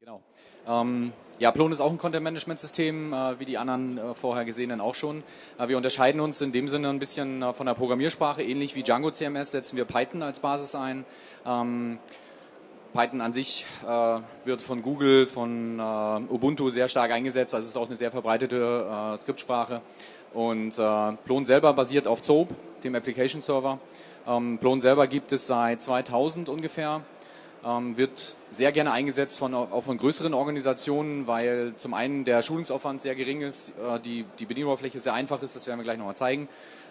Genau. Ähm, ja, Plon ist auch ein Content-Management-System, äh, wie die anderen äh, vorher gesehenen auch schon. Äh, wir unterscheiden uns in dem Sinne ein bisschen äh, von der Programmiersprache. Ähnlich wie Django CMS setzen wir Python als Basis ein. Ähm, Python an sich äh, wird von Google, von äh, Ubuntu sehr stark eingesetzt. Also es ist auch eine sehr verbreitete Skriptsprache. Und Plon selber basiert auf Zope, dem Application Server. Ähm, Plon selber gibt es seit 2000 ungefähr wird sehr gerne eingesetzt von, auch von größeren Organisationen, weil zum einen der Schulungsaufwand sehr gering ist, äh, die, die Bedienoberfläche sehr einfach ist, das werden wir gleich nochmal zeigen.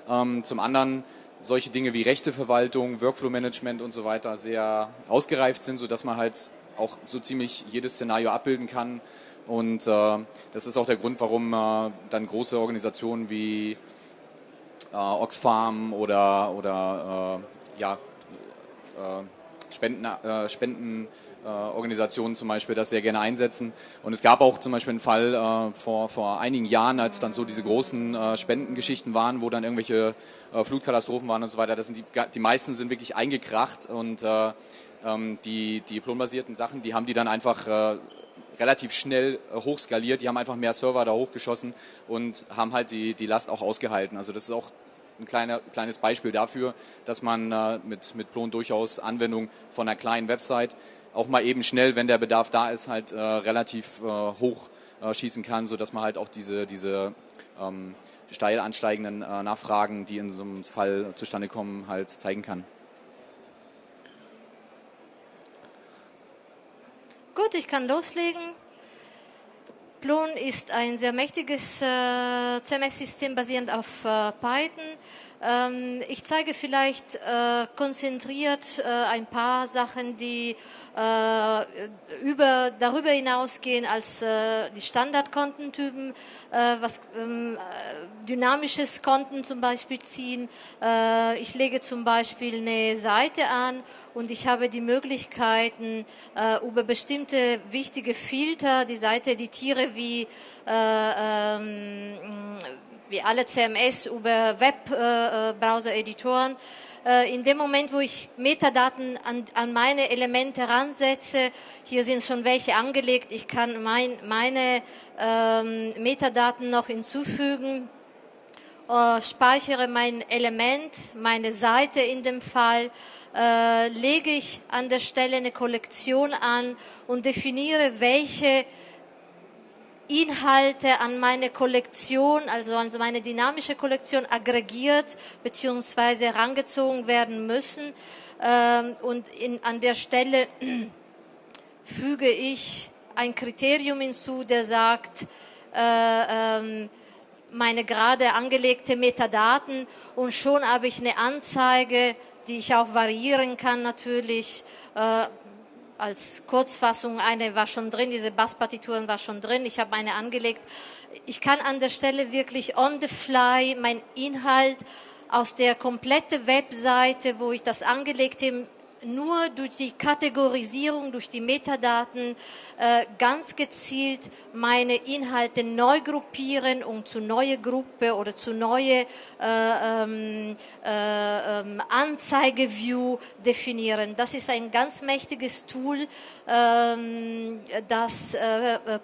Ähm, zum anderen solche Dinge wie Rechteverwaltung, Workflow-Management und so weiter sehr ausgereift sind, sodass man halt auch so ziemlich jedes Szenario abbilden kann. Und äh, das ist auch der Grund, warum äh, dann große Organisationen wie äh, Oxfam oder, oder äh, ja, äh, Spenden, äh, Spendenorganisationen zum Beispiel das sehr gerne einsetzen. Und es gab auch zum Beispiel einen Fall äh, vor, vor einigen Jahren, als dann so diese großen äh, Spendengeschichten waren, wo dann irgendwelche äh, Flutkatastrophen waren und so weiter. Das sind die, die meisten sind wirklich eingekracht und äh, ähm, die, die diplomabasierten Sachen, die haben die dann einfach äh, relativ schnell hochskaliert. Die haben einfach mehr Server da hochgeschossen und haben halt die, die Last auch ausgehalten. Also das ist auch ein kleiner, kleines Beispiel dafür, dass man äh, mit, mit Plon durchaus Anwendung von einer kleinen Website auch mal eben schnell, wenn der Bedarf da ist, halt äh, relativ äh, hoch äh, schießen kann, sodass man halt auch diese, diese ähm, steil ansteigenden äh, Nachfragen, die in so einem Fall zustande kommen, halt zeigen kann. Gut, ich kann loslegen. Plon ist ein sehr mächtiges äh, CMS-System basierend auf äh, Python. Ähm, ich zeige vielleicht äh, konzentriert äh, ein paar Sachen, die äh, über, darüber hinausgehen als die Standardkontentypen, was ähm, äh, dynamisches Konten zum Beispiel ziehen. Ich lege zum Beispiel eine Seite an und ich habe die Möglichkeiten, über bestimmte wichtige Filter die Seite editiere wie ähm, wie alle CMS über Webbrowser-Editoren. Äh, in dem Moment, wo ich Metadaten an, an meine Elemente ransetze, hier sind schon welche angelegt, ich kann mein, meine ähm, Metadaten noch hinzufügen, äh, speichere mein Element, meine Seite in dem Fall, äh, lege ich an der Stelle eine Kollektion an und definiere, welche Inhalte an meine Kollektion, also an meine dynamische Kollektion aggregiert bzw. herangezogen werden müssen. Ähm, und in, an der Stelle füge ich ein Kriterium hinzu, der sagt, äh, ähm, meine gerade angelegte Metadaten und schon habe ich eine Anzeige, die ich auch variieren kann natürlich. Äh, als Kurzfassung, eine war schon drin, diese Basspartituren war schon drin, ich habe eine angelegt. Ich kann an der Stelle wirklich on the fly mein Inhalt aus der komplette Webseite, wo ich das angelegt habe, nur durch die Kategorisierung, durch die Metadaten äh, ganz gezielt meine Inhalte neu gruppieren und zu neue Gruppe oder zu neue äh, ähm, äh, ähm, Anzeigeview definieren. Das ist ein ganz mächtiges Tool, ähm, das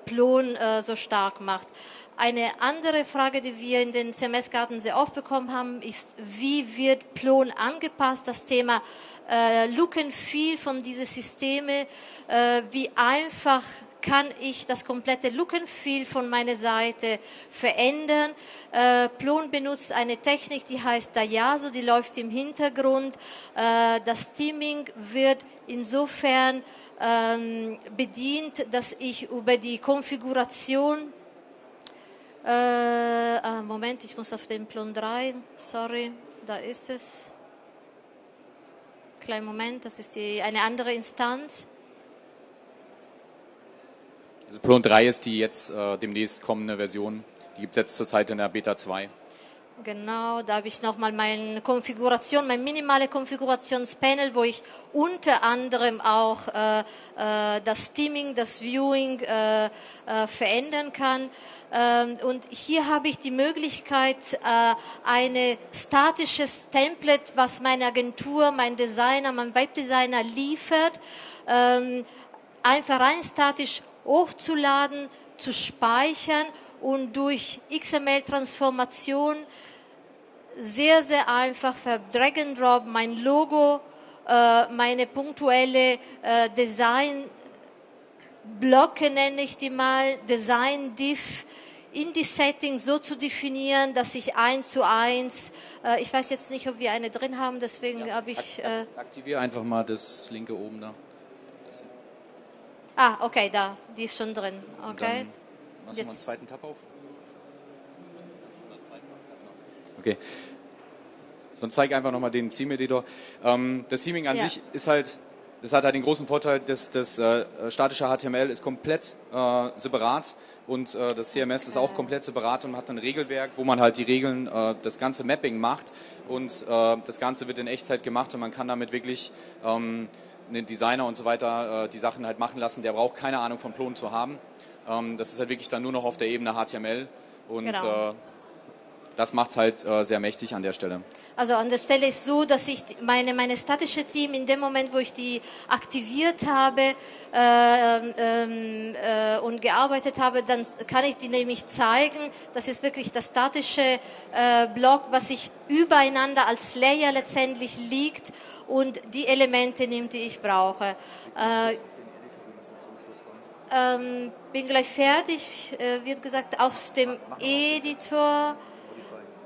Plon so stark macht. Eine andere Frage, die wir in den CMS-Karten sehr oft bekommen haben, ist, wie wird Plon angepasst? Das Thema äh, Look and Feel von diesen Systemen, äh, wie einfach kann ich das komplette Look and Feel von meiner Seite verändern. Äh, Plon benutzt eine Technik, die heißt Dayaso, die läuft im Hintergrund. Äh, das Theming wird insofern ähm, bedient, dass ich über die Konfiguration äh, ah, Moment, ich muss auf den Plon 3, sorry, da ist es. Kleinen Moment, das ist die, eine andere Instanz. Also Plon 3 ist die jetzt äh, demnächst kommende Version. Die gibt es jetzt zurzeit in der Beta 2. Genau, da habe ich nochmal meine Konfiguration, mein minimale Konfigurationspanel, wo ich unter anderem auch äh, äh, das Steaming, das Viewing äh, äh, verändern kann. Ähm, und hier habe ich die Möglichkeit, äh, eine statisches Template, was meine Agentur, mein Designer, mein Webdesigner liefert, ähm, einfach rein statisch hochzuladen, zu speichern und durch XML-Transformation sehr, sehr einfach per Drag and Drop mein Logo, äh, meine punktuelle äh, Design Blöcke nenne ich die mal, Design Diff in die Settings so zu definieren, dass ich eins zu eins, äh, ich weiß jetzt nicht, ob wir eine drin haben, deswegen Ja, habe ich. Äh, Aktiviere einfach mal das linke oben da. Ah, okay, da, die ist schon drin. Und Okay. Dann machst du mal einen Jetzt- zweiten Tab auf. Okay. Dann zeig einfach nochmal den Theme-Editor. Ähm, das Theming an Ja. sich ist halt, das hat halt den großen Vorteil, dass das äh, statische HTML ist komplett äh, separat und äh, das CMS ist auch komplett separat und hat ein Regelwerk, wo man halt die Regeln, äh, das ganze Mapping macht und äh, das Ganze wird in Echtzeit gemacht und man kann damit wirklich ähm, einen Designer und so weiter äh, die Sachen halt machen lassen. Der braucht keine Ahnung von Plon zu haben. Ähm, das ist halt wirklich dann nur noch auf der Ebene HTML und Genau. Das macht es halt äh, sehr mächtig an der Stelle. Also an der Stelle ist so, dass ich meine, meine statische Team in dem Moment, wo ich die aktiviert habe äh, ähm, äh, und gearbeitet habe, dann kann ich die nämlich zeigen. Das ist wirklich das statische äh, Block, was sich übereinander als Layer letztendlich liegt und die Elemente nimmt, die ich brauche. Äh, ähm, bin gleich fertig, äh, wird gesagt, auf dem Editor.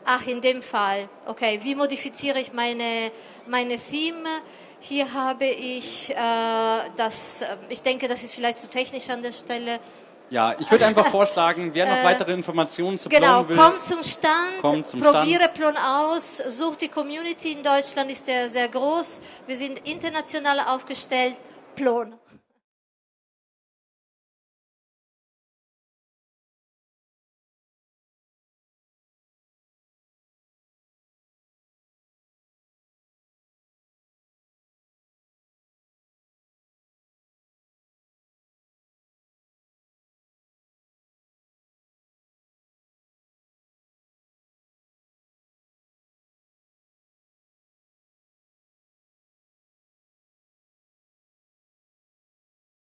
Ach, in dem Fall. Okay, wie modifiziere ich meine, meine Theme? Hier habe ich äh, das, äh, ich denke, das ist vielleicht zu technisch an der Stelle. Ja, ich würde einfach vorschlagen, wer noch weitere Informationen zu Genau, Plon will, komm zum Stand, Komm zum probiere Plon aus, such die Community in Deutschland, ist der sehr groß. Wir sind international aufgestellt. Plon.